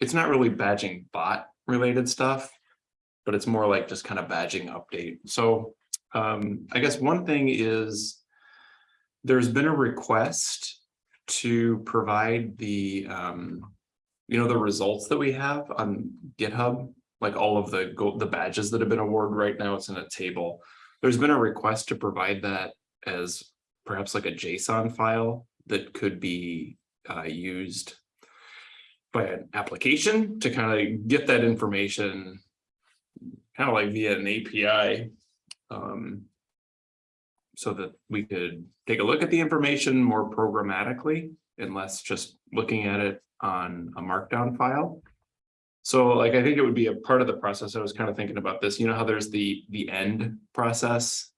it's not really badging bot related stuff, but it's more like just kind of badging update. So um, I guess one thing is there's been a request to provide the, um, you know, the results that we have on GitHub, like all of the the badges that have been awarded right now, it's in a table. There's been a request to provide that as perhaps like a JSON file that could be uh, used by an application to kind of get that information kind of like via an API um, so that we could take a look at the information more programmatically and less just looking at it on a markdown file. So like, I think it would be a part of the process. I was kind of thinking about this, you know, how there's the, the end process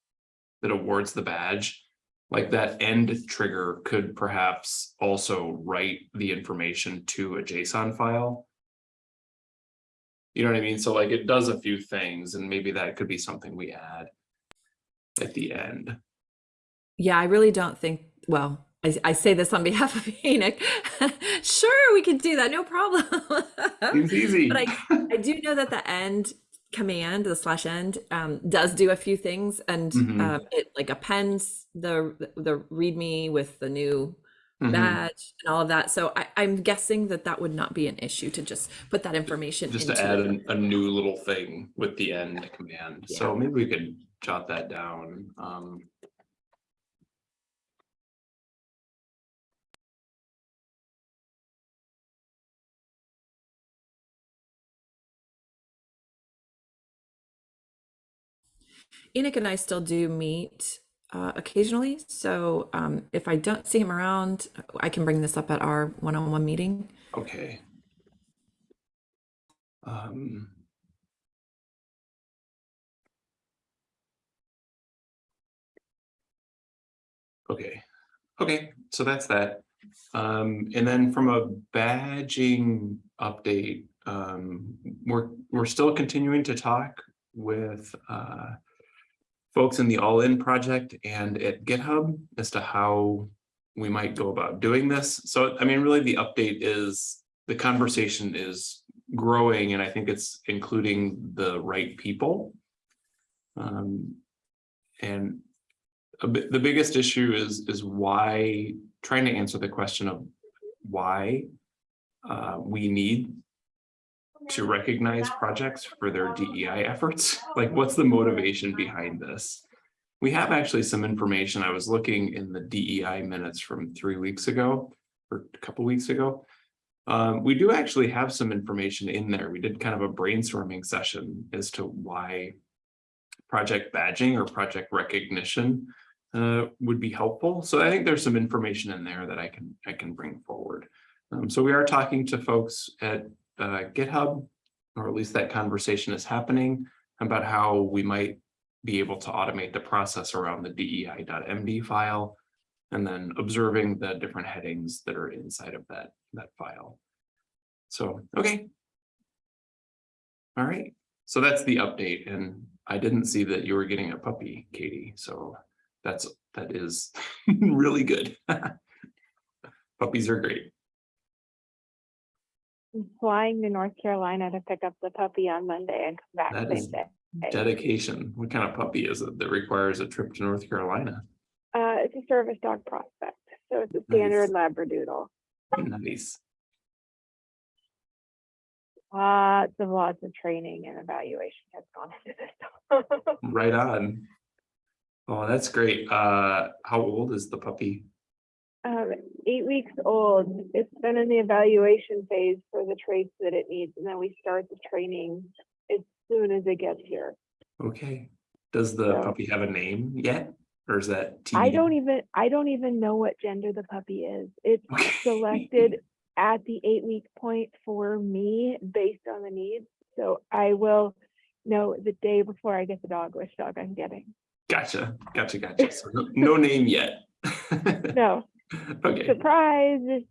that awards the badge. Like that end trigger could perhaps also write the information to a JSON file. You know what I mean? So like it does a few things and maybe that could be something we add at the end. Yeah, I really don't think, well, I, I say this on behalf of Enoch. sure, we could do that, no problem. Seems easy. But I, I do know that the end command, the slash end, um, does do a few things and Mhm. um, it like appends the the README with the new Mhm. badge and all of that. So I, I'm guessing that that would not be an issue to just put that information Just to add it. a, new little thing with the end command. So maybe we could jot that down. Um, Enoch and I still do meet uh, occasionally. So um, if I don't see him around, I can bring this up at our one-on-one meeting. okay. Um. Okay, okay, so that's that. Um, and then from a badging update, um, we're, we're still continuing to talk with, uh, folks in the All In project and at GitHub as to how we might go about doing this. So, I mean, really the update is, the conversation is growing and I think it's including the right people. Um, and bit, the biggest issue is, is why, trying to answer the question of why uh, we need to recognize projects for their DEI efforts. Like, what's the motivation behind this? We have actually some information. I was looking in the DEI minutes from three weeks ago or a couple weeks ago. Um, we do actually have some information in there. We did kind of a brainstorming session as to why project badging or project recognition uh, would be helpful. So I think there's some information in there that I can I can bring forward. Um, so we are talking to folks at uh, GitHub, or at least that conversation is happening about how we might be able to automate the process around the DEI.md file and then observing the different headings that are inside of that that file. So, okay. All right, so that's the update and I didn't see that you were getting a puppy, Katie, so that's, that is really good. Puppies are great. Flying to North Carolina to pick up the puppy on Monday and come back That same day. dedication. What kind of puppy is it that requires a trip to North Carolina? Uh, it's a service dog prospect, so it's a standard Labradoodle. Nice. Lots of lots of training and evaluation has gone into this. dog. Right on. Oh, that's great. Uh, how old is the puppy? Um, eight weeks old. It's been in the evaluation phase for the traits that it needs, and then we start the training as soon as it gets here. Okay. Does the Yeah. puppy have a name yet? Or is that? I don't even, I don't even know what gender the puppy is. It's Okay. selected at the eight week point for me based on the needs. So I will know the day before I get the dog, which dog I'm getting. Gotcha, gotcha, gotcha. So no, no name yet. No, Okay, surprise, it's,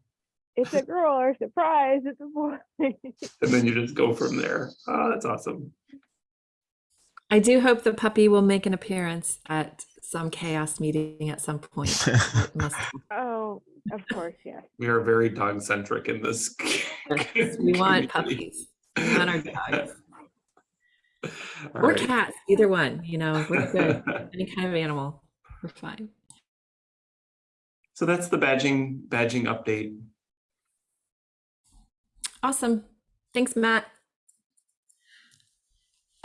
it's a girl or surprise, it's a boy. and then you just go from there. Oh, that's awesome. I do hope the puppy will make an appearance at some CHAOSS meeting at some point. Oh, of course, yes. We are very dog centric in this. We want puppies. We want our dogs. All Or right. cats, either one, you know, we're good. Any kind of animal, we're fine. So that's the badging, badging update. Awesome. Thanks, Matt.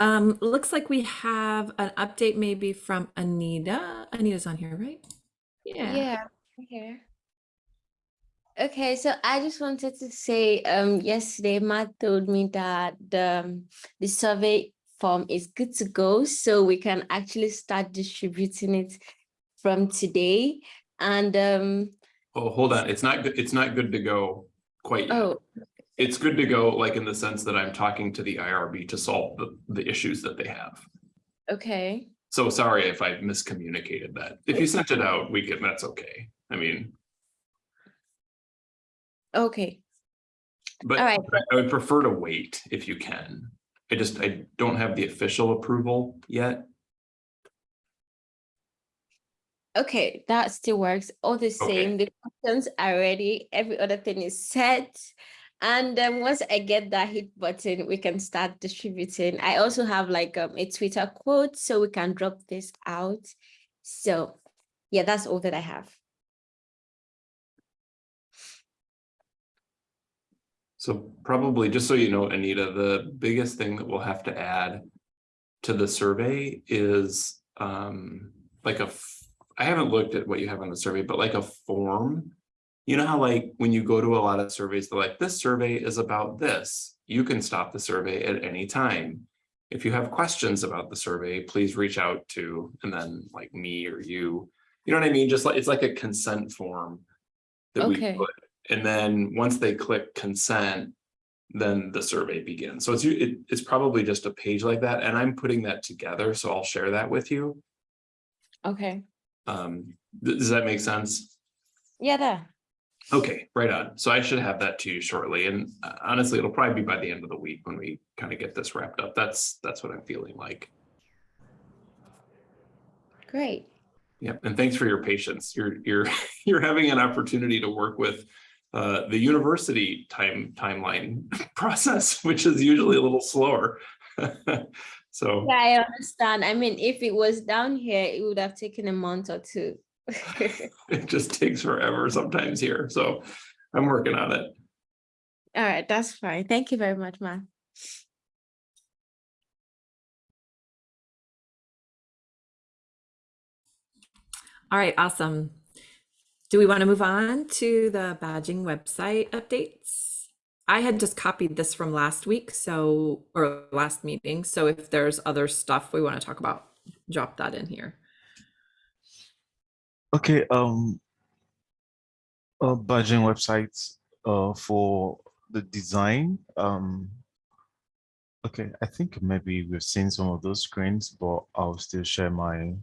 Um, looks like we have an update maybe from Anita. Anita's on here, right? Yeah. Yeah, I'm here. Okay, so I just wanted to say, um, yesterday Matt told me that the um, the survey form is good to go, so we can actually start distributing it from today. And um, Oh, hold on. It's not good. It's not good to go quite yet. oh, It's good to go, like in the sense that I'm talking to the IRB to solve the, the issues that they have. okay, So sorry if I miscommunicated that. If you sent it out, we can, that's okay. I mean, okay, but All right. but I would prefer to wait if you can. I just, I don't have the official approval yet. Okay, that still works. All the same, the questions are ready, every other thing is set. And then once I get that hit button, we can start distributing. I also have like um, a Twitter quote, so we can drop this out. So yeah, that's all that I have. So probably, just so you know, Anita, the biggest thing that we'll have to add to the survey is um like a, I haven't looked at what you have on the survey, but like a form. You know how like when you go to a lot of surveys, they're like, this survey is about this. You can stop the survey at any time. If you have questions about the survey, please reach out to, and then like me or you. You know what I mean? Just like, it's like a consent form. That we put and then once they click consent, then the survey begins. So it's, it, it's probably just a page like that, and I'm putting that together, so I'll share that with you. Okay, Um, th- does that make sense? yeah, there. Okay, right on. So I should have that to you shortly, and uh, honestly, it'll probably be by the end of the week when we kind of get this wrapped up. That's, that's what I'm feeling like. Great. Yep, and thanks for your patience. You're, you're, you're having an opportunity to work with uh, the university time, timeline process, which is usually a little slower. So, Yeah, I understand. I mean, if it was down here, it would have taken a month or two. it just takes forever sometimes here, so I'm working on it. All right, that's fine. Thank you very much, man. All right, awesome. Do we want to move on to the badging website updates? I had just copied this from last week, so, or last meeting, so if there's other stuff we want to talk about, drop that in here. Okay, um, uh, badging websites, uh, for the design, um, okay, I think maybe we've seen some of those screens, but I'll still share my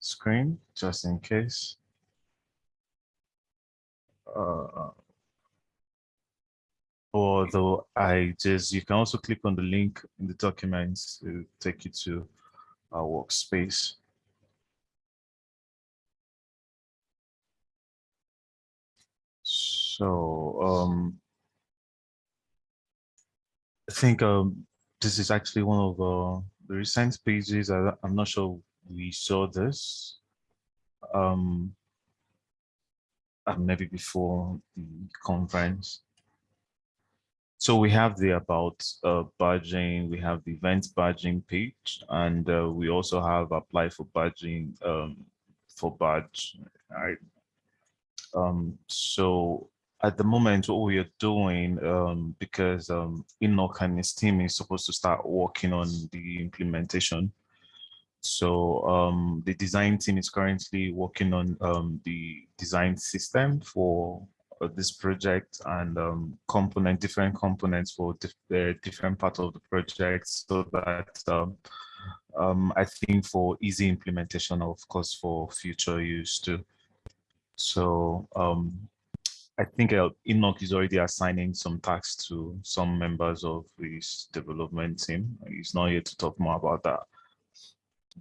screen just in case. Uh, although I just, you can also click on the link in the documents to take you to our workspace. So um, I think um, this is actually one of uh, the recent pages. I, I'm not sure we saw this. Um, maybe before the conference. So we have the about uh, badging, we have the event badging page, and uh, we also have apply for badging um, for badge. Right. Um, so at the moment, what we are doing, um, because um, Enoch and his team is supposed to start working on the implementation. So um, the design team is currently working on um, the design system for uh, this project and um, component, different components for the different parts of the project so that um, um, I think for easy implementation, of course, for future use too. So um, I think uh, Enoch is already assigning some tasks to some members of his development team. He's not here to talk more about that.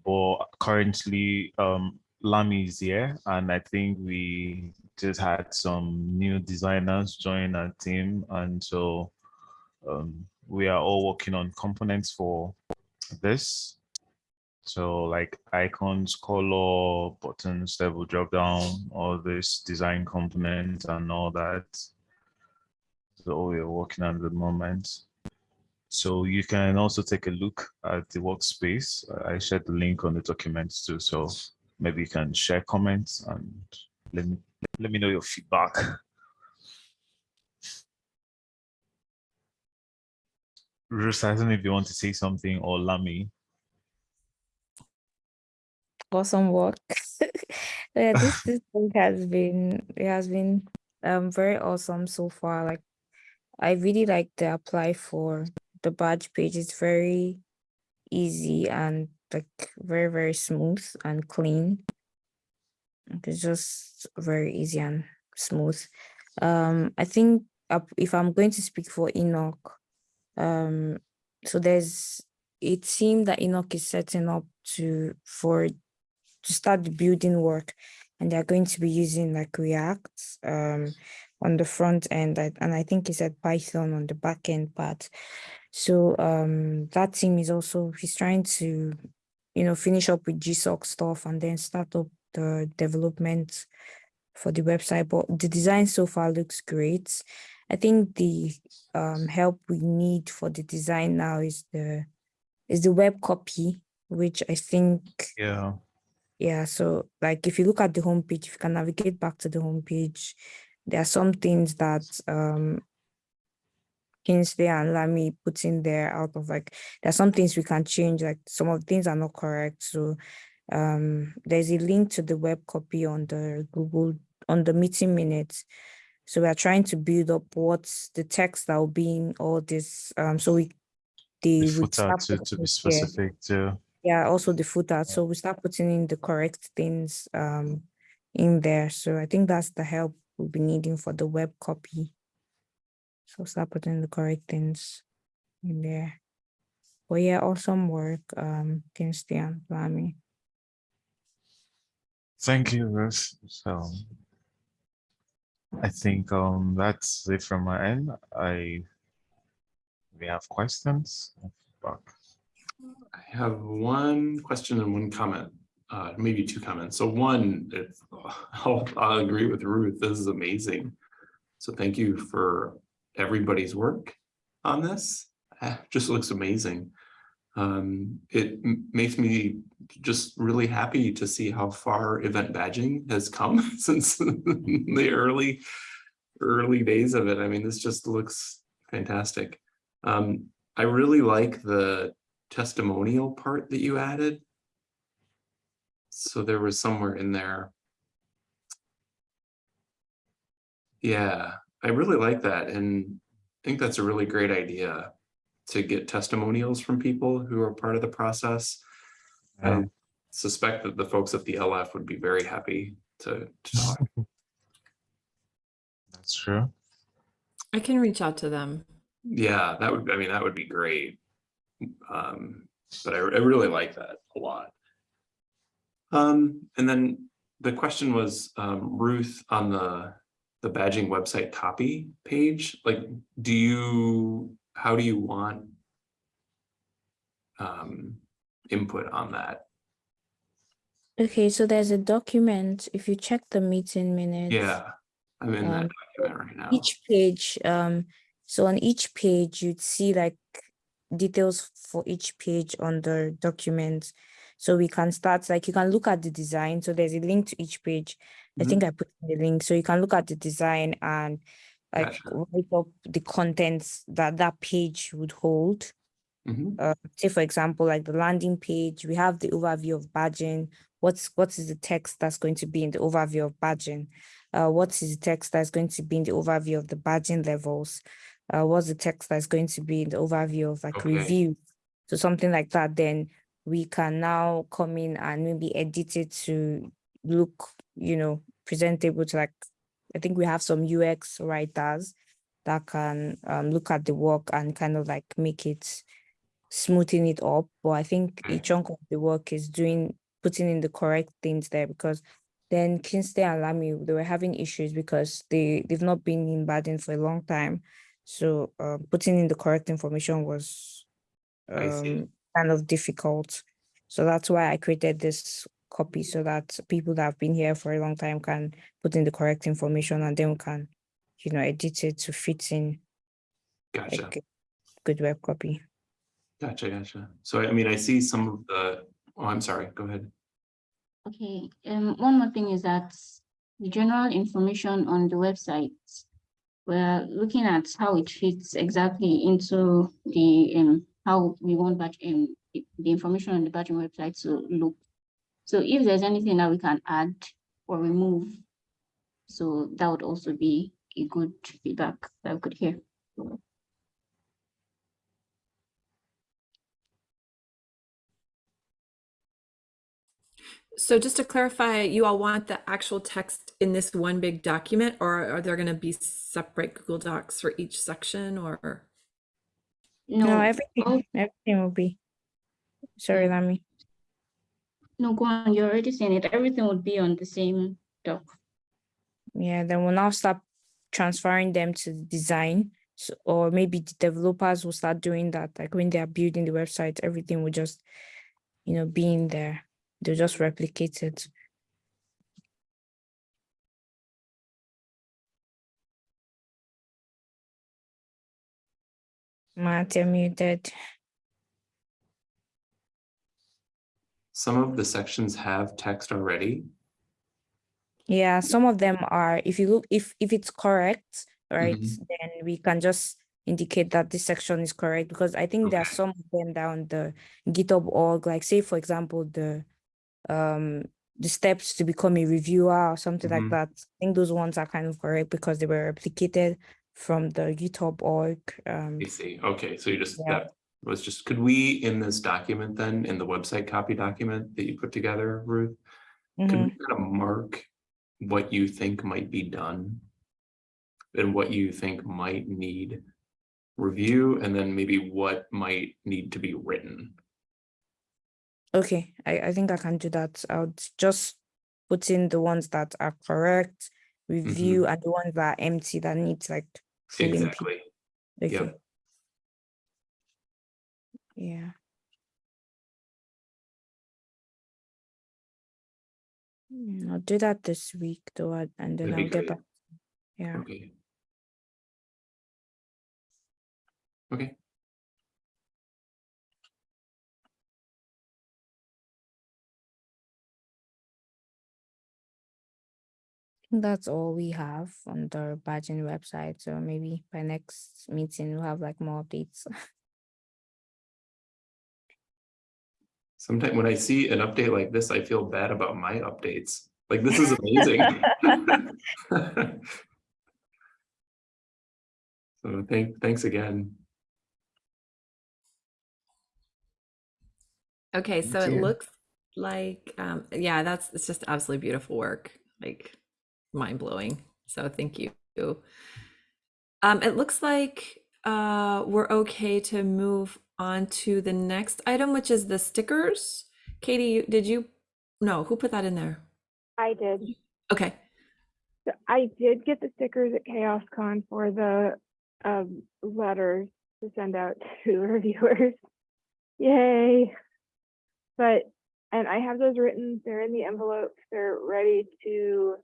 but currently um, Lamy is here, and I think we just had some new designers join our team, and so um, we are all working on components for this. So like icons, color, buttons, level drop down, all this design components and all that. So we're working on at the moment. So you can also take a look at the workspace. I shared the link on the documents too. So maybe you can share comments and let me let me know your feedback. Don't if you want to say something or Lamy. awesome work. yeah, this this has been it has been um very awesome so far. Like I really like the apply for the badge page. It's very easy and like very very smooth and clean. It's just very easy and smooth. Um, I think if I'm going to speak for Enoch, um, so there's a team that Enoch is setting up to for to start the building work and they're going to be using like React um, on the front end and I think he said Python on the back end part. So um, that team is also, he's trying to, you know, finish up with GSOC stuff and then start up the development for the website. But the design so far looks great. I think the um, help we need for the design now is the is the web copy, which I think Yeah. yeah, so like if you look at the homepage, if you can navigate back to the homepage, there are some things that um Kingsley and Lamy put in there out of like there are some things we can change, like some of the things are not correct. So um there's a link to the web copy on the Google on the meeting minutes. So we are trying to build up what's the text that will be in all this um so we The footer to, to be specific too. yeah also the footer so we start putting in the correct things um in there so i think that's the help we'll be needing for the web copy so start putting the correct things in there but yeah awesome work um and Lamy. Thank you, Ruth. So I think um that's it from my end. I we have questions. I have one question and one comment, uh, maybe two comments. So one, if, I'll, I'll agree with Ruth, this is amazing. So thank you for everybody's work on this. Just looks amazing. Um, it makes me just really happy to see how far event badging has come since the early, early days of it. I mean, this just looks fantastic. Um, I really like the testimonial part that you added. So there was somewhere in there. Yeah, I really like that and I think that's a really great idea to get testimonials from people who are part of the process. I suspect that the folks at the LF would be very happy to, to talk. That's true. I can reach out to them. Yeah, that would, I mean, that would be great. Um, but I, I really like that a lot. Um, and then the question was, um, Ruth, on the, the badging website copy page, like, do you, how do you want um, input on that? okay so there's a document if you check the meeting minutes Yeah, I'm in that Um, document right now. each page um so on each page you'd see like details for each page on the document so we can start like you can look at the design so there's a link to each page i Mhm. think i put in the link so you can look at the design and like Gotcha. write up the contents that that page would hold. Mhm, uh, say for example like the landing page we have the overview of badging. What's what is the text that's going to be in the overview of badging? Uh, what is the text that's going to be in the overview of the badging levels? Uh, what's the text that's going to be in the overview of like Okay. review? So something like that then we can now come in and maybe edit it to look you know presentable to like i think we have some ux writers that can um, look at the work and kind of like make it smoothing it up. But I think a chunk of the work is doing putting in the correct things there because then Kingsley and Lamy they were having issues because they they've not been in badging for a long time. So uh, putting in the correct information was um, kind of difficult. So that's why I created this copy so that people that have been here for a long time can put in the correct information and then we can, you know, edit it to fit in Gotcha. like a good web copy. Gotcha, gotcha. So I mean, I see some of the, oh, I'm sorry, go ahead. Okay, um, one more thing is that the general information on the website, we're looking at how it fits exactly into the, um, how we want batch, um, the the information on the badging website to look. So if there's anything that we can add or remove, so that would also be a good feedback that we could hear. So just to clarify, you all want the actual text in this one big document, or are there gonna be separate Google Docs for each section, or? No, No, everything, everything will be. Sorry, Lami. No, go on, you're already saying it, everything would be on the same doc. Yeah, then we'll now start transferring them to the design. So, or maybe the developers will start doing that. Like when they are building the website, everything will just, you know, be in there. They'll just replicate it. Matt, you're muted. Some of the sections have text already. Yeah, some of them are, if you look, if if it's correct, right, Mhm. then we can just indicate that this section is correct because I think there are some of them down the GitHub org, like say for example, the um the steps to become a reviewer or something Mhm. like that. I think those ones are kind of correct because they were replicated from the GitHub org. Um I see. Okay, so you just, Yeah. that was just, could we, in this document then, in the website copy document that you put together, Ruth? Could mhm. we kind of mark what you think might be done? And what you think might need review, and then maybe what might need to be written? Okay, I, I think I can do that. I'll just put in the ones that are correct, Mm-hmm. review, and the ones that are empty that needs like filling. Exactly. Okay. Yep. Yeah. Mm, I'll do that this week though, and and then That'd I'll get great. back. Yeah. Okay. Okay, that's all we have on the badging website. So maybe by next meeting we'll have like more updates. sometime when I see an update like this, I feel bad about my updates. Like, this is amazing. So thank, thanks again. Okay, so it looks like, um, yeah, that's, it's just absolutely beautiful work, like mind blowing. So thank you. Um, it looks like, uh, we're okay to move on to the next item, which is the stickers. Katie, did you, no, who put that in there? I did. Okay, So I did get the stickers at CHAOSScon for the um, letters to send out to reviewers. Yay! But and I have those written. They're in the envelopes. They're ready to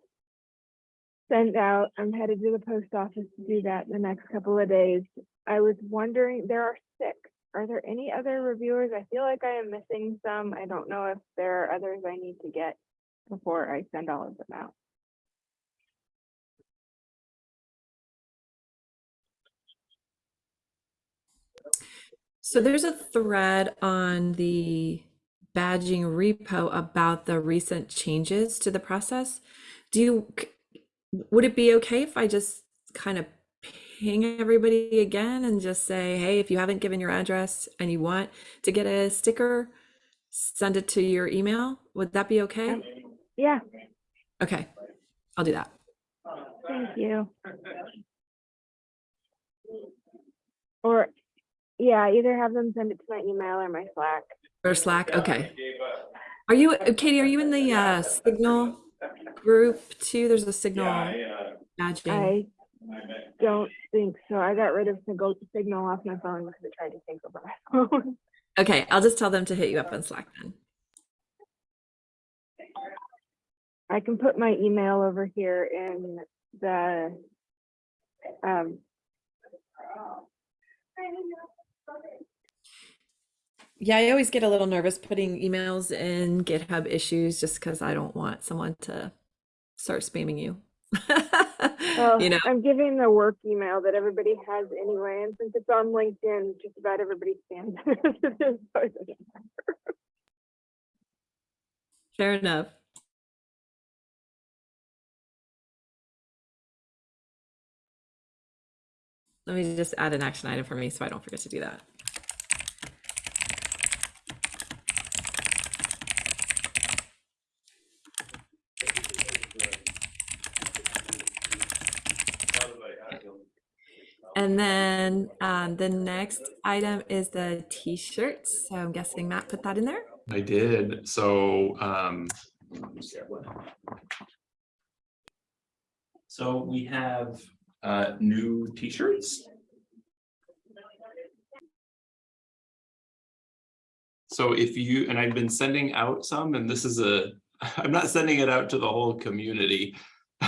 send out. I'm headed to the post office to do that in the next couple of days. I was wondering, there are six. Are there any other reviewers? I feel like I am missing some. I don't know if there are others I need to get before I send all of them out. so there's a thread on the badging repo about the recent changes to the process. Do you, would it be okay if I just kind of ping everybody again and just say, hey, if you haven't given your address and you want to get a sticker, send it to your email? Would that be okay? Yeah, Okay, I'll do that. thank you. Or yeah, either have them send it to my email or my Slack. Or Slack? Okay. Are you, uh, Katie, are you in the uh, Signal group too? There's a Signal badging. I don't think so. I got rid of Signal, Signal off my phone because I tried to sync over my phone. Okay, I'll just tell them to hit you up on Slack then. I can put my email over here in the, um, Yeah, I always get a little nervous putting emails in GitHub issues just because I don't want someone to start spamming you. well, you know, I'm giving the work email that everybody has anyway, and since it's on LinkedIn, just about everybody spams it. So it doesn't matter. fair enough. Let me just add an action item for me so I don't forget to do that. And then um, the next item is the t-shirts. So I'm guessing Matt put that in there. I did, so, um. So we have, uh, new t-shirts. So if you, and I've been sending out some, and this is a, I'm not sending it out to the whole community.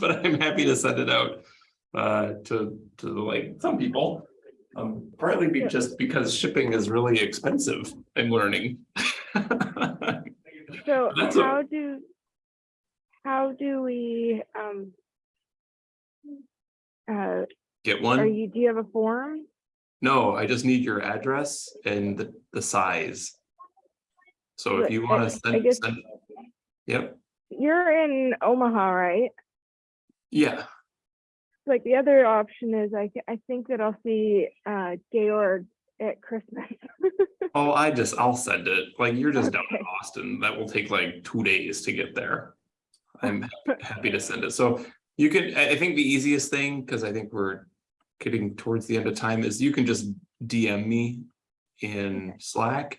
But I'm happy to send it out, uh, to, to like some people. Um, partly be just because shipping is really expensive, I'm learning. So That's a- how do, how do we, um, uh, Get are one? you, do you have a form? No, I just need your address and the, the size. So if you wanna send, guess- send, yep, You're in Omaha, right? yeah, Like the other option is I, I think that I'll see, uh, Georg at Christmas. oh, I just, I'll send it, like, you're just down in Okay. Austin, that will take like two days to get there. I'm happy to send it, so you can, I, think the easiest thing, cause I think we're getting towards the end of time, is you can just DM me in Slack.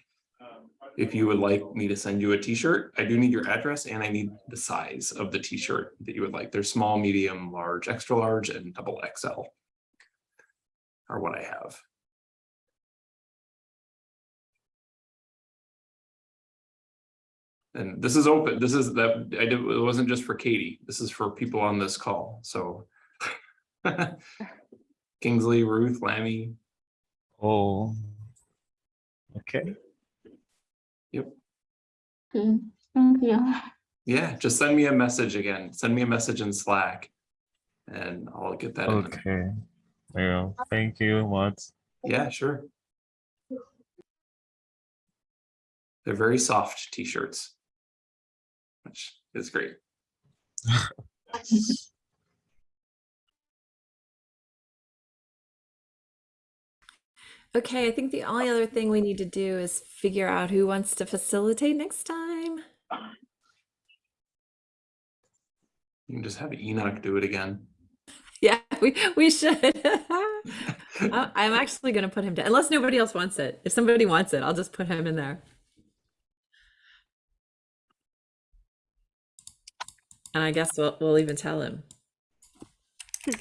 If you would like me to send you a t-shirt, I do need your address and I need the size of the t-shirt that you would like. There's small, medium, large, extra large, and double XL. Are what I have. And this is open, this is that, I did, it wasn't just for Katie, this is for people on this call, so. Kingsley, Ruth, Lammy, Oh. Okay. Okay, mm-hmm. thank you. yeah, just send me a message again, send me a message in Slack. And I'll get that in, there. Okay. Yeah. Thank you, Matt. yeah, sure. They're very soft t-shirts. Which is great. Okay, I think the only other thing we need to do is figure out who wants to facilitate next time. You can just have Enoch do it again. Yeah, we we should. I- I'm actually gonna put him down, unless nobody else wants it. If somebody wants it, I'll just put him in there. And I guess we'll we'll even tell him. Just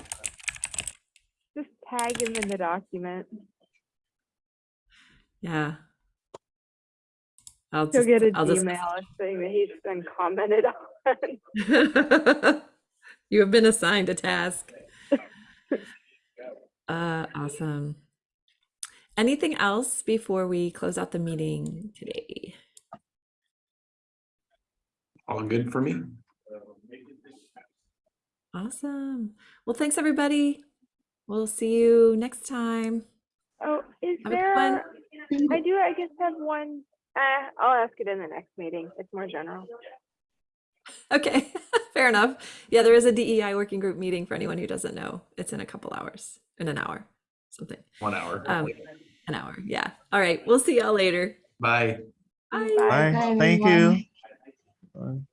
tag him in the document. Yeah. I'll He'll just get an I'll just email saying that he's been commented on. you have been assigned a task. Uh, awesome. Anything else before we close out the meeting today? All good for me? Awesome. Well, thanks everybody. We'll see you next time. Oh, is Have a good there, I do, I guess have one, uh, I'll ask it in the next meeting. It's more general. Okay, fair enough. Yeah, there is a DEI working group meeting for anyone who doesn't know. It's in a couple hours, in an hour, something. One hour. Um, an hour. Yeah. All right. We'll see y'all later. Bye. Bye. Bye. Bye. Bye, Thank everyone. you. Bye.